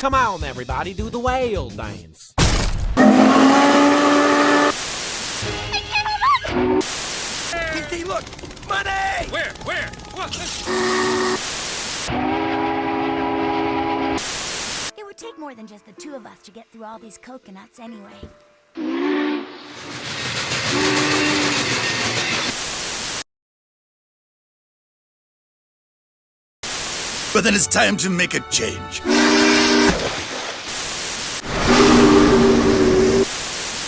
Come on, everybody, do the whale dance. Look! Money! Where? Where? What? It would take more than just the two of us to get through all these coconuts anyway. But then it's time to make a change.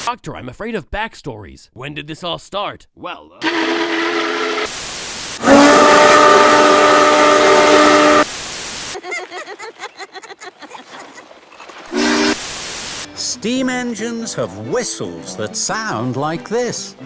Doctor, I'm afraid of backstories. When did this all start? Well, uh... Steam engines have whistles that sound like this.